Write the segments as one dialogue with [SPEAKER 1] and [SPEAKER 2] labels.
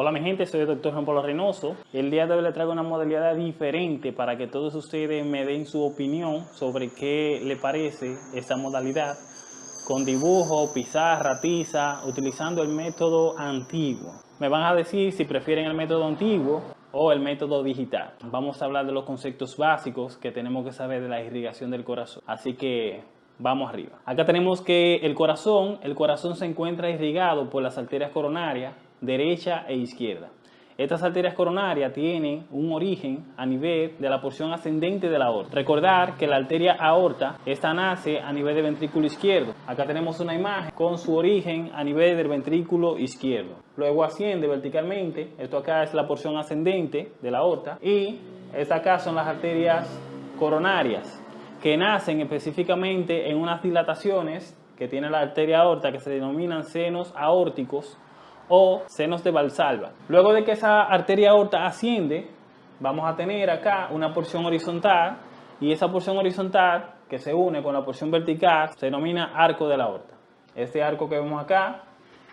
[SPEAKER 1] Hola mi gente, soy el doctor Juan Pablo Reynoso. El día de hoy les traigo una modalidad diferente para que todos ustedes me den su opinión sobre qué le parece esta modalidad con dibujo, pizarra, tiza, utilizando el método antiguo. Me van a decir si prefieren el método antiguo o el método digital. Vamos a hablar de los conceptos básicos que tenemos que saber de la irrigación del corazón. Así que vamos arriba. Acá tenemos que el corazón, el corazón se encuentra irrigado por las arterias coronarias derecha e izquierda. Estas arterias coronarias tienen un origen a nivel de la porción ascendente de la aorta. Recordar que la arteria aorta, esta nace a nivel del ventrículo izquierdo. Acá tenemos una imagen con su origen a nivel del ventrículo izquierdo. Luego asciende verticalmente, esto acá es la porción ascendente de la aorta y esta acá son las arterias coronarias que nacen específicamente en unas dilataciones que tiene la arteria aorta que se denominan senos aórticos o senos de Valsalva. Luego de que esa arteria aorta asciende, vamos a tener acá una porción horizontal y esa porción horizontal que se une con la porción vertical se denomina arco de la aorta. Este arco que vemos acá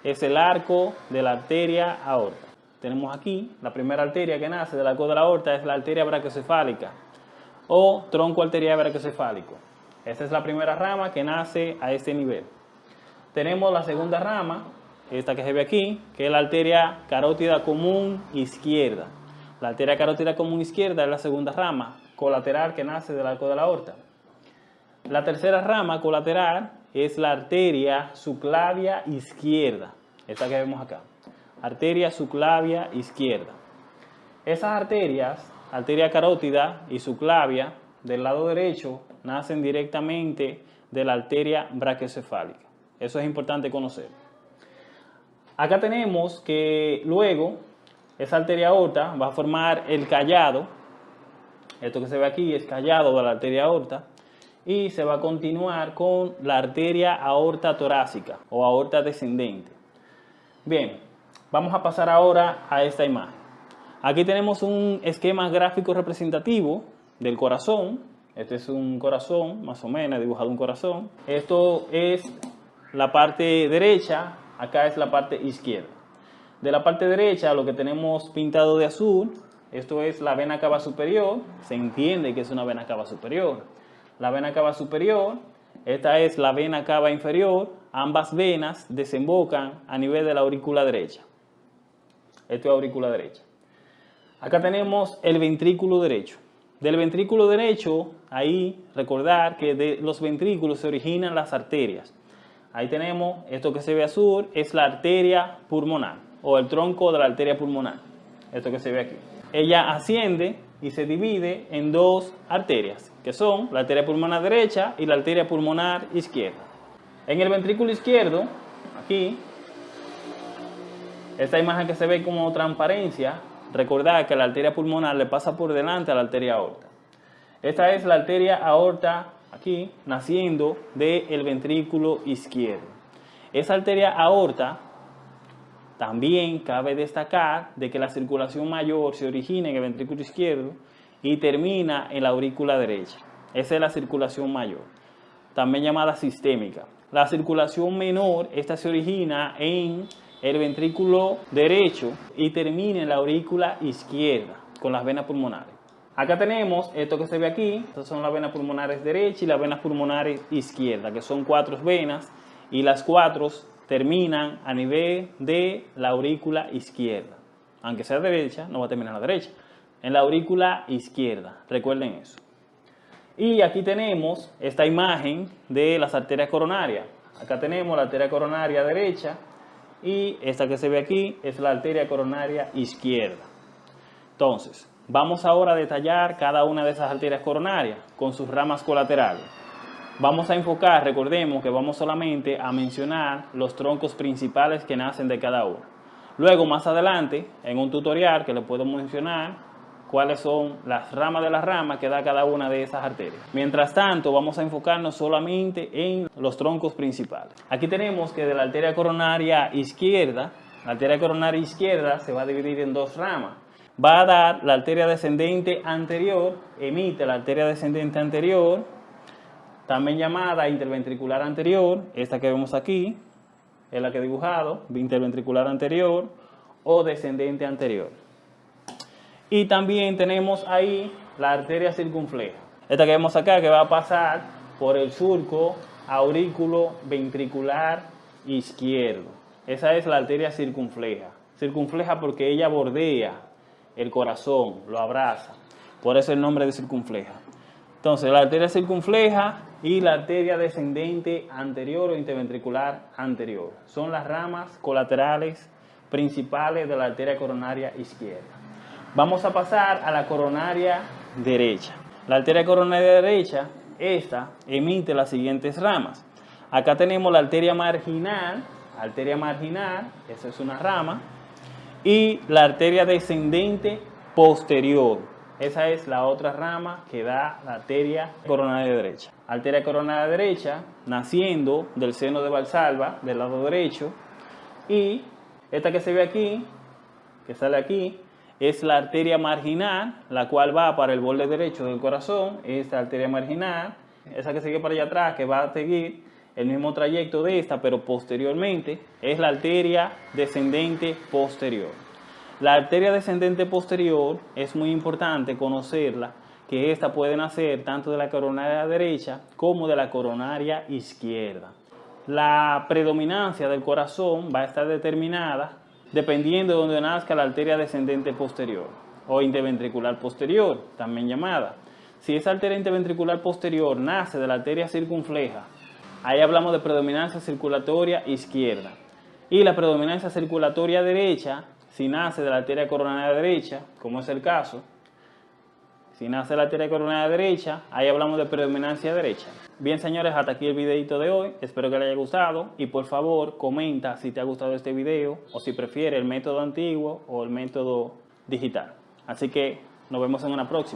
[SPEAKER 1] es el arco de la arteria aorta. Tenemos aquí la primera arteria que nace del arco de la aorta es la arteria brachiocefálica o tronco arterial brachiocefálico. Esta es la primera rama que nace a este nivel. Tenemos la segunda rama esta que se ve aquí, que es la arteria carótida común izquierda. La arteria carótida común izquierda es la segunda rama colateral que nace del arco de la aorta. La tercera rama colateral es la arteria subclavia izquierda, esta que vemos acá. Arteria subclavia izquierda. Esas arterias, arteria carótida y subclavia, del lado derecho, nacen directamente de la arteria brachiocefálica. Eso es importante conocer. Acá tenemos que luego esa arteria aorta va a formar el callado. Esto que se ve aquí es callado de la arteria aorta. Y se va a continuar con la arteria aorta torácica o aorta descendente. Bien, vamos a pasar ahora a esta imagen. Aquí tenemos un esquema gráfico representativo del corazón. Este es un corazón, más o menos, dibujado un corazón. Esto es la parte derecha acá es la parte izquierda. De la parte derecha lo que tenemos pintado de azul, esto es la vena cava superior, se entiende que es una vena cava superior. La vena cava superior, esta es la vena cava inferior, ambas venas desembocan a nivel de la aurícula derecha. Esto es aurícula derecha. Acá tenemos el ventrículo derecho. Del ventrículo derecho, ahí recordar que de los ventrículos se originan las arterias. Ahí tenemos, esto que se ve azul es la arteria pulmonar o el tronco de la arteria pulmonar. Esto que se ve aquí. Ella asciende y se divide en dos arterias, que son la arteria pulmonar derecha y la arteria pulmonar izquierda. En el ventrículo izquierdo, aquí, esta imagen que se ve como transparencia, recordad que la arteria pulmonar le pasa por delante a la arteria aorta. Esta es la arteria aorta aquí, naciendo del ventrículo izquierdo. Esa arteria aorta, también cabe destacar de que la circulación mayor se origina en el ventrículo izquierdo y termina en la aurícula derecha. Esa es la circulación mayor, también llamada sistémica. La circulación menor, esta se origina en el ventrículo derecho y termina en la aurícula izquierda con las venas pulmonares. Acá tenemos esto que se ve aquí, estas son las venas pulmonares derecha y las venas pulmonares izquierda, que son cuatro venas y las cuatro terminan a nivel de la aurícula izquierda. Aunque sea derecha, no va a terminar a la derecha. En la aurícula izquierda, recuerden eso. Y aquí tenemos esta imagen de las arterias coronarias. Acá tenemos la arteria coronaria derecha y esta que se ve aquí es la arteria coronaria izquierda. Entonces, Vamos ahora a detallar cada una de esas arterias coronarias con sus ramas colaterales. Vamos a enfocar, recordemos que vamos solamente a mencionar los troncos principales que nacen de cada una. Luego, más adelante, en un tutorial que le puedo mencionar cuáles son las ramas de las ramas que da cada una de esas arterias. Mientras tanto, vamos a enfocarnos solamente en los troncos principales. Aquí tenemos que de la arteria coronaria izquierda, la arteria coronaria izquierda se va a dividir en dos ramas va a dar la arteria descendente anterior, emite la arteria descendente anterior, también llamada interventricular anterior, esta que vemos aquí, es la que he dibujado, interventricular anterior, o descendente anterior. Y también tenemos ahí la arteria circunfleja. Esta que vemos acá que va a pasar por el surco aurículo ventricular izquierdo. Esa es la arteria circunfleja. Circunfleja porque ella bordea el corazón, lo abraza. Por eso el nombre de circunfleja. Entonces, la arteria circunfleja y la arteria descendente anterior o interventricular anterior. Son las ramas colaterales principales de la arteria coronaria izquierda. Vamos a pasar a la coronaria derecha. La arteria coronaria derecha, esta emite las siguientes ramas. Acá tenemos la arteria marginal, arteria marginal, esa es una rama, y la arteria descendente posterior, esa es la otra rama que da la arteria coronaria derecha. Arteria coronaria derecha, naciendo del seno de Valsalva, del lado derecho. Y esta que se ve aquí, que sale aquí, es la arteria marginal, la cual va para el borde derecho del corazón. Esta arteria marginal, esa que sigue para allá atrás, que va a seguir el mismo trayecto de esta, pero posteriormente, es la arteria descendente posterior. La arteria descendente posterior es muy importante conocerla, que esta puede nacer tanto de la coronaria derecha como de la coronaria izquierda. La predominancia del corazón va a estar determinada dependiendo de donde nazca la arteria descendente posterior o interventricular posterior, también llamada. Si esa arteria interventricular posterior nace de la arteria circunfleja, ahí hablamos de predominancia circulatoria izquierda. Y la predominancia circulatoria derecha si nace de la arteria coronaria derecha, como es el caso, si nace de la arteria coronaria derecha, ahí hablamos de predominancia derecha. Bien señores, hasta aquí el videito de hoy, espero que les haya gustado y por favor comenta si te ha gustado este video o si prefiere el método antiguo o el método digital. Así que nos vemos en una próxima.